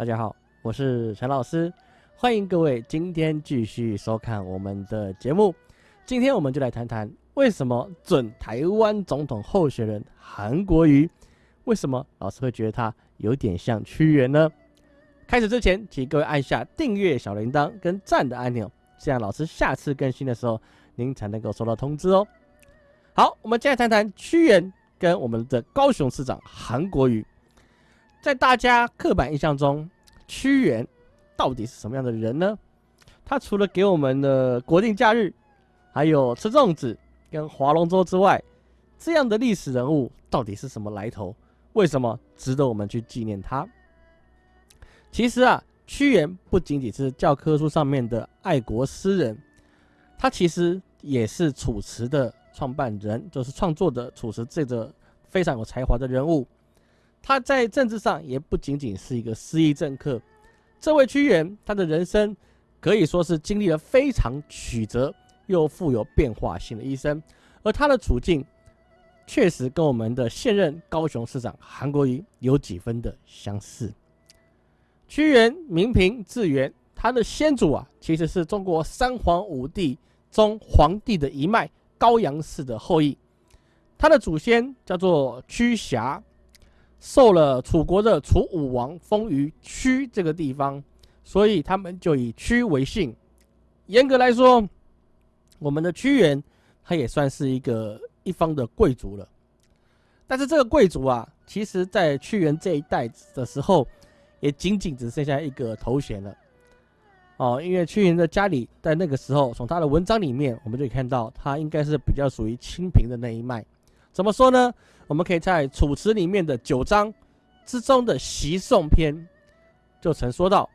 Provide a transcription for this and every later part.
大家好，我是陈老师，欢迎各位今天继续收看我们的节目。今天我们就来谈谈为什么准台湾总统候选人韩国瑜，为什么老师会觉得他有点像屈原呢？开始之前，请各位按下订阅小铃铛跟赞的按钮，这样老师下次更新的时候，您才能够收到通知哦。好，我们接下来谈谈屈原跟我们的高雄市长韩国瑜。在大家刻板印象中，屈原到底是什么样的人呢？他除了给我们的国定假日，还有吃粽子跟划龙舟之外，这样的历史人物到底是什么来头？为什么值得我们去纪念他？其实啊，屈原不仅仅是教科书上面的爱国诗人，他其实也是《楚辞》的创办人，就是创作的《楚辞》这个非常有才华的人物。他在政治上也不仅仅是一个失意政客，这位屈原，他的人生可以说是经历了非常曲折又富有变化性的一生，而他的处境确实跟我们的现任高雄市长韩国瑜有几分的相似。屈原名平字元，他的先祖啊，其实是中国三皇五帝中皇帝的一脉高阳氏的后裔，他的祖先叫做屈瑕。受了楚国的楚武王封于屈这个地方，所以他们就以屈为姓。严格来说，我们的屈原他也算是一个一方的贵族了。但是这个贵族啊，其实在屈原这一代的时候，也仅仅只剩下一个头衔了。哦，因为屈原的家里在那个时候，从他的文章里面，我们就可以看到他应该是比较属于清贫的那一脉。怎么说呢？我们可以在《楚辞》里面的九章之中的《习颂》篇，就曾说到：“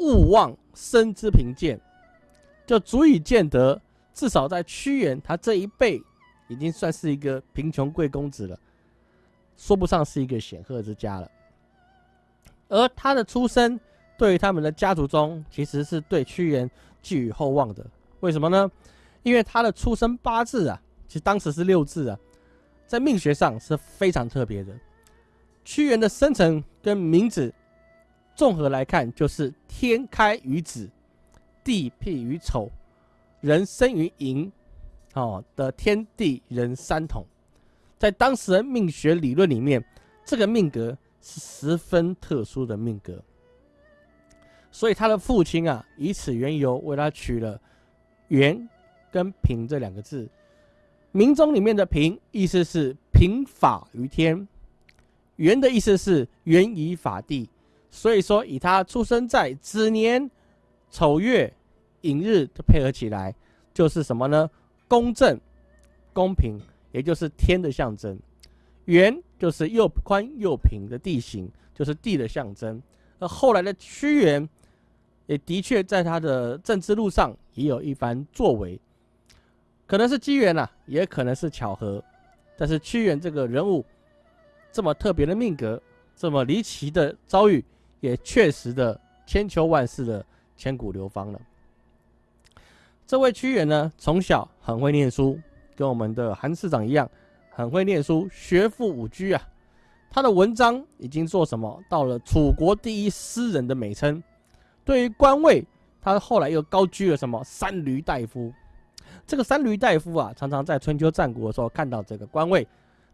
勿忘生之贫贱”，就足以见得，至少在屈原他这一辈，已经算是一个贫穷贵公子了，说不上是一个显赫之家了。而他的出身，对于他们的家族中，其实是对屈原寄予厚望的。为什么呢？因为他的出生八字啊，其实当时是六字啊。在命学上是非常特别的。屈原的生辰跟名字综合来看，就是天开于子，地辟于丑，人生于寅，哦的天地人三统。在当时的命学理论里面，这个命格是十分特殊的命格。所以他的父亲啊，以此缘由为他取了“元”跟“平”这两个字。名中里面的“平”意思是平法于天，“元”的意思是元以法地。所以说，以他出生在子年、丑月、寅日的配合起来，就是什么呢？公正、公平，也就是天的象征。圆就是又宽又平的地形，就是地的象征。而后来的屈原，也的确在他的政治路上也有一番作为。可能是机缘呐，也可能是巧合，但是屈原这个人物这么特别的命格，这么离奇的遭遇，也确实的千秋万世的千古流芳了。这位屈原呢，从小很会念书，跟我们的韩市长一样，很会念书，学富五车啊。他的文章已经做什么到了楚国第一诗人的美称。对于官位，他后来又高居了什么三闾大夫。这个三闾大夫啊，常常在春秋战国的时候看到这个官位。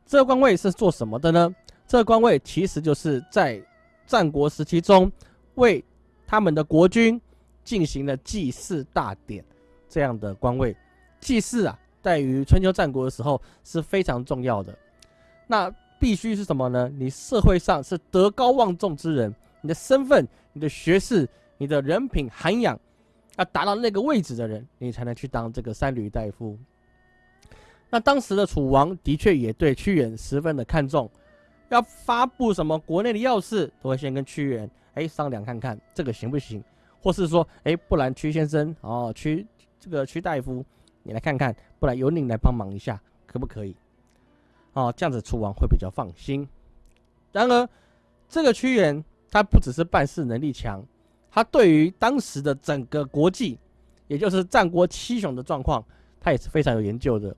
这个官位是做什么的呢？这个官位其实就是在战国时期中为他们的国君进行了祭祀大典这样的官位。祭祀啊，在于春秋战国的时候是非常重要的。那必须是什么呢？你社会上是德高望重之人，你的身份、你的学识、你的人品涵养。要达到那个位置的人，你才能去当这个三闾大夫。那当时的楚王的确也对屈原十分的看重，要发布什么国内的要事，都会先跟屈原哎商量看看这个行不行，或是说哎不然屈先生哦屈这个屈大夫你来看看，不然由你来帮忙一下可不可以？哦这样子楚王会比较放心。然而这个屈原他不只是办事能力强。他对于当时的整个国际，也就是战国七雄的状况，他也是非常有研究的。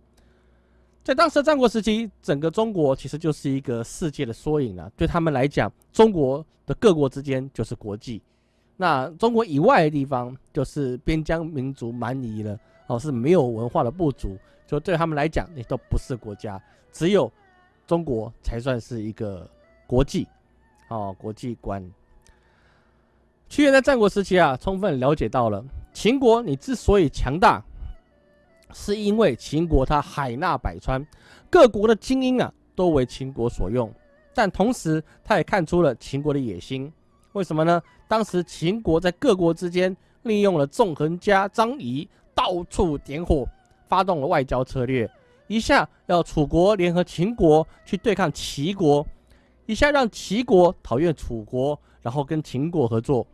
在当时的战国时期，整个中国其实就是一个世界的缩影了。对他们来讲，中国的各国之间就是国际，那中国以外的地方就是边疆民族蛮夷了，哦，是没有文化的部族，就对他们来讲，那都不是国家，只有中国才算是一个国际，哦，国际观。屈原在战国时期啊，充分了解到了秦国，你之所以强大。是因为秦国它海纳百川，各国的精英啊都为秦国所用，但同时他也看出了秦国的野心。为什么呢？当时秦国在各国之间利用了纵横家张仪到处点火，发动了外交策略，一下要楚国联合秦国去对抗齐国，一下让齐国讨厌楚国，然后跟秦国合作。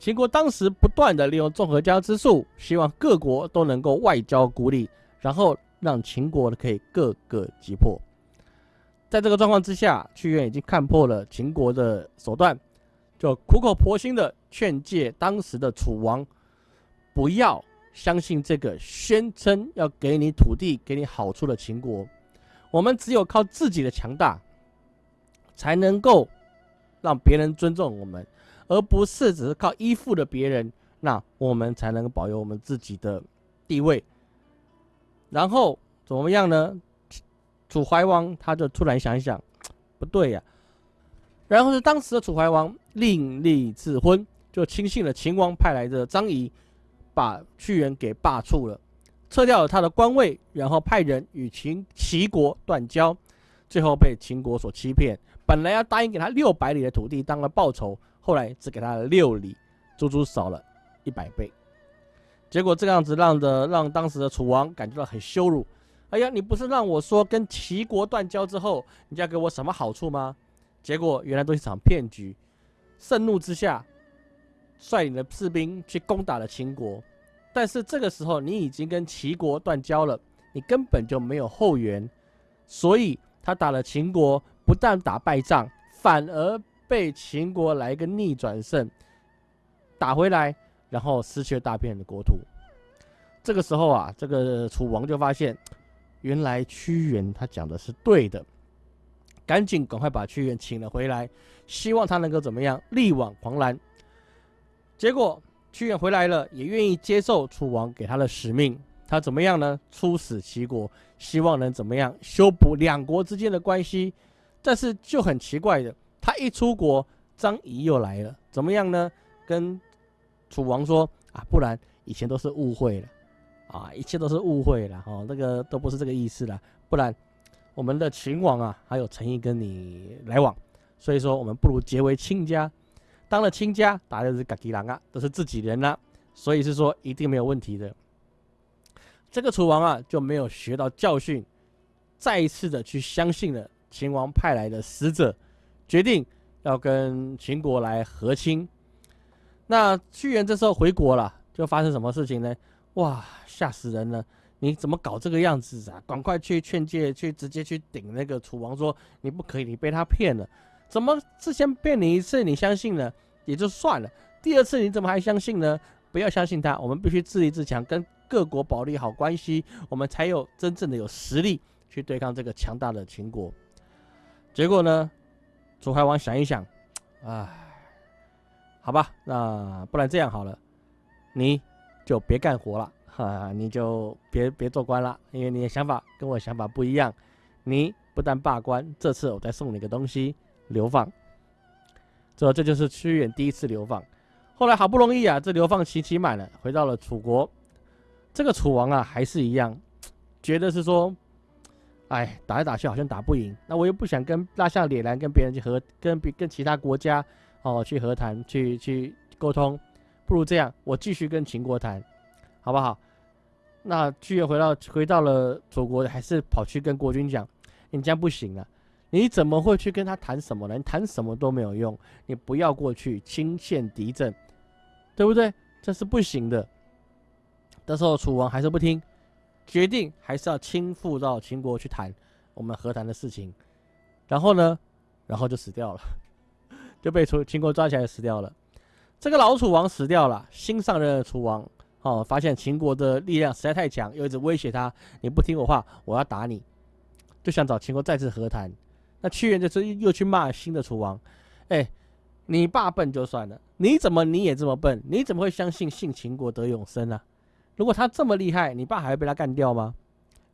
秦国当时不断的利用综合交之术，希望各国都能够外交孤立，然后让秦国可以各个击破。在这个状况之下，屈原已经看破了秦国的手段，就苦口婆心的劝诫当时的楚王，不要相信这个宣称要给你土地、给你好处的秦国。我们只有靠自己的强大，才能够让别人尊重我们。而不是只是靠依附的别人，那我们才能保有我们自己的地位。然后怎么样呢？楚怀王他就突然想一想，不对呀。然后是当时的楚怀王另立自婚，就轻信了秦王派来的张仪，把屈原给罢黜了，撤掉了他的官位，然后派人与秦齐国断交，最后被秦国所欺骗。本来要答应给他六百里的土地当了报酬。后来只给他了六里，足足少了一百倍。结果这个样子让的让当时的楚王感觉到很羞辱。哎呀，你不是让我说跟齐国断交之后，你要给我什么好处吗？结果原来都是一场骗局。盛怒之下，率领的士兵去攻打了秦国。但是这个时候你已经跟齐国断交了，你根本就没有后援，所以他打了秦国，不但打败仗，反而。被秦国来个逆转胜，打回来，然后失去了大片的国土。这个时候啊，这个楚王就发现，原来屈原他讲的是对的，赶紧赶快把屈原请了回来，希望他能够怎么样力挽狂澜。结果屈原回来了，也愿意接受楚王给他的使命。他怎么样呢？出使齐国，希望能怎么样修补两国之间的关系。但是就很奇怪的。他一出国，张仪又来了，怎么样呢？跟楚王说啊，不然以前都是误会了，啊，一切都是误会了，哦，那个都不是这个意思了，不然我们的秦王啊还有诚意跟你来往，所以说我们不如结为亲家，当了亲家，打的是嘎吉郎啊，都是自己人啦，所以是说一定没有问题的。这个楚王啊就没有学到教训，再一次的去相信了秦王派来的使者。决定要跟秦国来和亲，那屈原这时候回国了，就发生什么事情呢？哇，吓死人了！你怎么搞这个样子啊？赶快去劝诫，去直接去顶那个楚王，说你不可以，你被他骗了。怎么之前骗你一次，你相信了也就算了，第二次你怎么还相信呢？不要相信他，我们必须自立自强，跟各国保利好关系，我们才有真正的有实力去对抗这个强大的秦国。结果呢？楚怀王想一想，唉，好吧，那不然这样好了，你就别干活了，哈，你就别别做官了，因为你的想法跟我想法不一样。你不但罢官，这次我再送你个东西，流放。这这就是屈原第一次流放。后来好不容易啊，这流放期期满了，回到了楚国。这个楚王啊，还是一样，觉得是说。哎，打来打去好像打不赢，那我又不想跟拉下脸来跟别人去和跟别跟其他国家哦去和谈去去沟通，不如这样，我继续跟秦国谈，好不好？那屈原回到回到了楚国，还是跑去跟国君讲，你这样不行啊！你怎么会去跟他谈什么呢？你谈什么都没有用，你不要过去轻陷敌阵，对不对？这是不行的。但是楚王还是不听。决定还是要亲赴到秦国去谈我们和谈的事情，然后呢，然后就死掉了，就被楚秦国抓起来死掉了。这个老楚王死掉了，新上任的楚王哦，发现秦国的力量实在太强，又一直威胁他，你不听我话，我要打你就想找秦国再次和谈。那屈原这次又去骂新的楚王，哎，你爸笨就算了，你怎么你也这么笨？你怎么会相信信秦国得永生呢？如果他这么厉害，你爸还会被他干掉吗？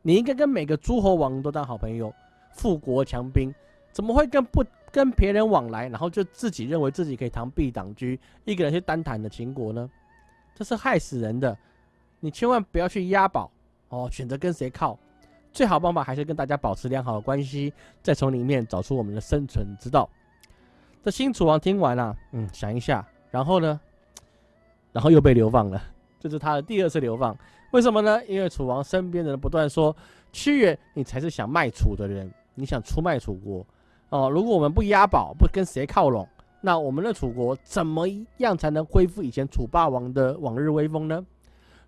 你应该跟每个诸侯王都当好朋友，富国强兵，怎么会跟不跟别人往来，然后就自己认为自己可以螳臂挡车，一个人去单谈的秦国呢？这是害死人的。你千万不要去押宝哦，选择跟谁靠。最好办法还是跟大家保持良好的关系，再从里面找出我们的生存之道。这新楚王听完了，嗯，想一下，然后呢，然后又被流放了。这是他的第二次流放，为什么呢？因为楚王身边的人不断说：“屈原，你才是想卖楚的人，你想出卖楚国哦。如果我们不押宝，不跟谁靠拢，那我们的楚国怎么样才能恢复以前楚霸王的往日威风呢？”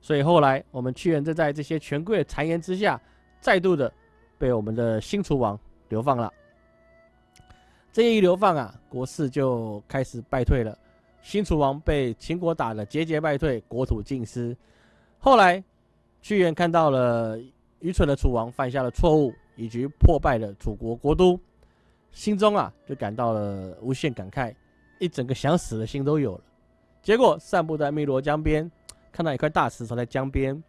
所以后来我们屈原就在这些权贵的谗言之下。再度的被我们的新楚王流放了。这一流放啊，国势就开始败退了。新楚王被秦国打得节节败退，国土尽失。后来屈原看到了愚蠢的楚王犯下了错误，以及破败的楚国国都，心中啊就感到了无限感慨，一整个想死的心都有了。结果散步在汨罗江边，看到一块大石头在江边。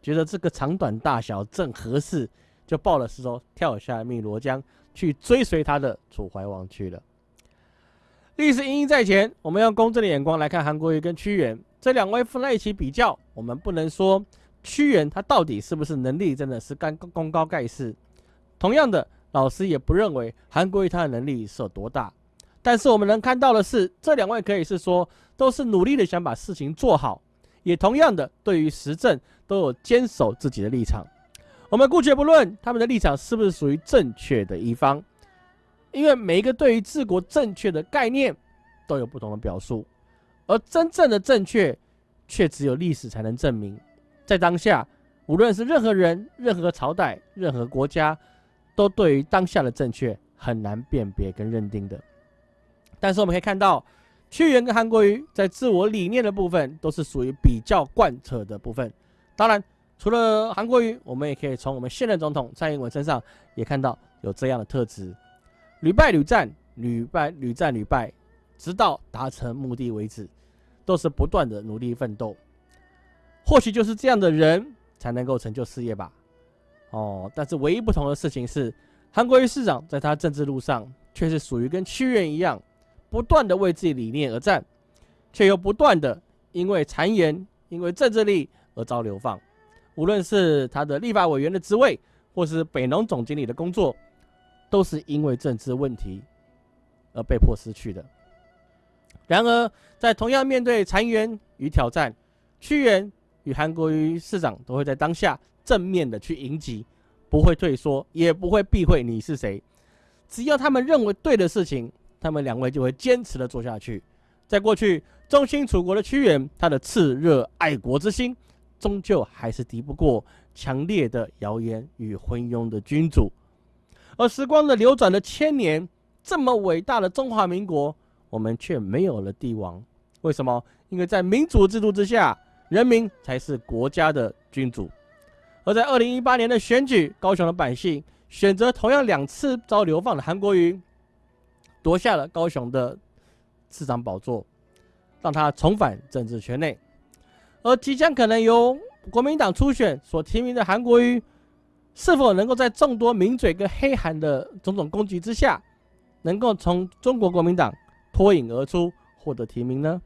觉得这个长短大小正合适，就抱了石头跳下汨罗江，去追随他的楚怀王去了。历史因因在前，我们用公正的眼光来看韩国瑜跟屈原这两位放在一起比较，我们不能说屈原他到底是不是能力真的是干功高盖世。同样的，老师也不认为韩国瑜他的能力是有多大。但是我们能看到的是，这两位可以是说都是努力的想把事情做好。也同样的，对于时政都有坚守自己的立场。我们姑且不论他们的立场是不是属于正确的一方，因为每一个对于治国正确的概念都有不同的表述，而真正的正确却只有历史才能证明。在当下，无论是任何人、任何朝代、任何国家，都对于当下的正确很难辨别跟认定的。但是我们可以看到。屈原跟韩国瑜在自我理念的部分都是属于比较贯彻的部分。当然，除了韩国瑜，我们也可以从我们现任总统蔡英文身上也看到有这样的特质：屡败屡战，屡败屡战屡败，直到达成目的为止，都是不断的努力奋斗。或许就是这样的人才能够成就事业吧。哦，但是唯一不同的事情是，韩国瑜市长在他政治路上却是属于跟屈原一样。不断的为自己理念而战，却又不断的因为谗言、因为政治力而遭流放。无论是他的立法委员的职位，或是北农总经理的工作，都是因为政治问题而被迫失去的。然而，在同样面对裁员与挑战，屈原与韩国瑜市长都会在当下正面的去迎击，不会退缩，也不会避讳你是谁。只要他们认为对的事情。他们两位就会坚持的做下去。在过去，忠心楚国的屈原，他的炽热爱国之心，终究还是敌不过强烈的谣言与昏庸的君主。而时光的流转了千年，这么伟大的中华民国，我们却没有了帝王。为什么？因为在民主制度之下，人民才是国家的君主。而在二零一八年的选举，高雄的百姓选择同样两次遭流放的韩国瑜。夺下了高雄的市长宝座，让他重返政治圈内。而即将可能由国民党初选所提名的韩国瑜，是否能够在众多名嘴跟黑韩的种种攻击之下，能够从中国国民党脱颖而出获得提名呢？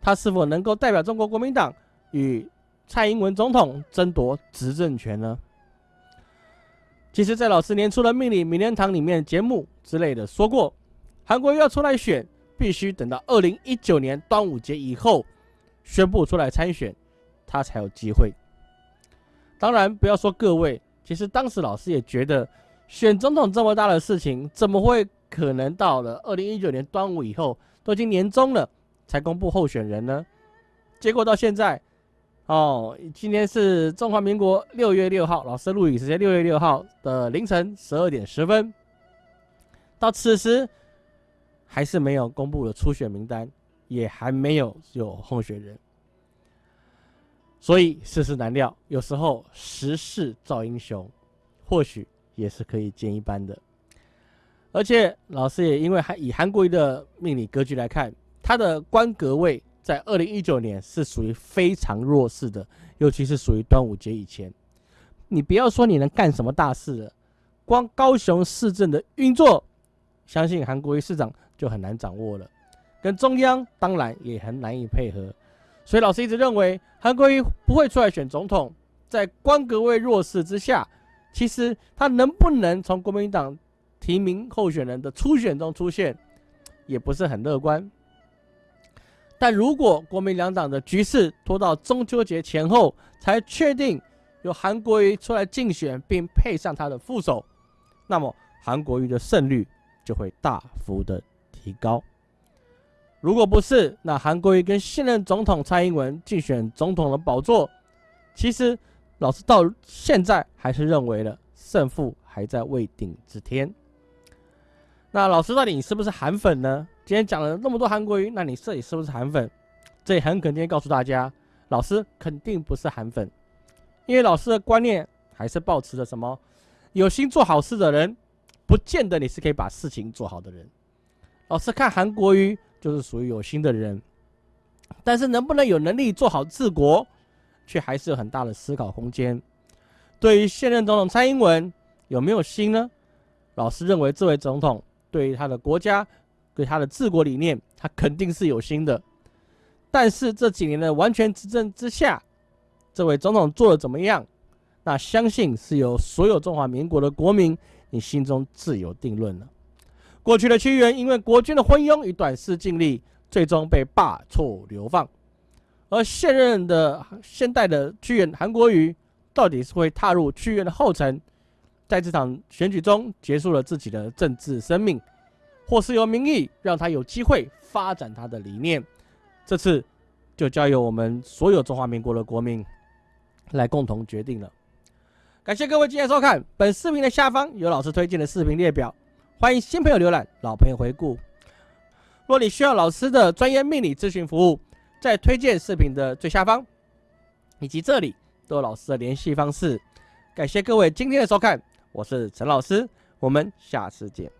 他是否能够代表中国国民党与蔡英文总统争夺执政权呢？其实，在老师年初的命理名人堂里面节目之类的说过。韩国要出来选，必须等到二零一九年端午节以后宣布出来参选，他才有机会。当然，不要说各位，其实当时老师也觉得，选总统这么大的事情，怎么会可能到了二零一九年端午以后，都已经年终了才公布候选人呢？结果到现在，哦，今天是中华民国六月六号，老师录影时间六月六号的凌晨十二点十分，到此时。还是没有公布的初选名单，也还没有有候选人，所以世事难料。有时候时势造英雄，或许也是可以见一斑的。而且老师也因为还以韩国瑜的命理格局来看，他的官格位在二零一九年是属于非常弱势的，尤其是属于端午节以前。你不要说你能干什么大事了，光高雄市政的运作，相信韩国瑜市长就很难掌握了，跟中央当然也很难以配合。所以老师一直认为韩国瑜不会出来选总统，在官格位弱势之下，其实他能不能从国民党？提名候选人的初选中出现，也不是很乐观。但如果国民两党的局势拖到中秋节前后才确定由韩国瑜出来竞选，并配上他的副手，那么韩国瑜的胜率就会大幅的提高。如果不是，那韩国瑜跟现任总统蔡英文竞选总统的宝座，其实老师到现在还是认为了胜负还在未定之天。那老师到底你是不是韩粉呢？今天讲了那么多韩国瑜，那你这里是不是韩粉？这里很肯定告诉大家，老师肯定不是韩粉，因为老师的观念还是保持着什么？有心做好事的人，不见得你是可以把事情做好的人。老师看韩国瑜就是属于有心的人，但是能不能有能力做好治国，却还是有很大的思考空间。对于现任总统蔡英文有没有心呢？老师认为这位总统。对于他的国家，对他的治国理念，他肯定是有心的。但是这几年的完全执政之下，这位总统做的怎么样？那相信是由所有中华民国的国民，你心中自有定论了。过去的屈原因为国君的昏庸与短视尽力，最终被罢黜流放。而现任的现代的屈原韩国瑜，到底是会踏入屈原的后尘？在这场选举中结束了自己的政治生命，或是由民意让他有机会发展他的理念，这次就交由我们所有中华民国的国民来共同决定了。感谢各位今天收看本视频的下方有老师推荐的视频列表，欢迎新朋友浏览，老朋友回顾。若你需要老师的专业命理咨询服务，在推荐视频的最下方以及这里都有老师的联系方式。感谢各位今天的收看。我是陈老师，我们下次见。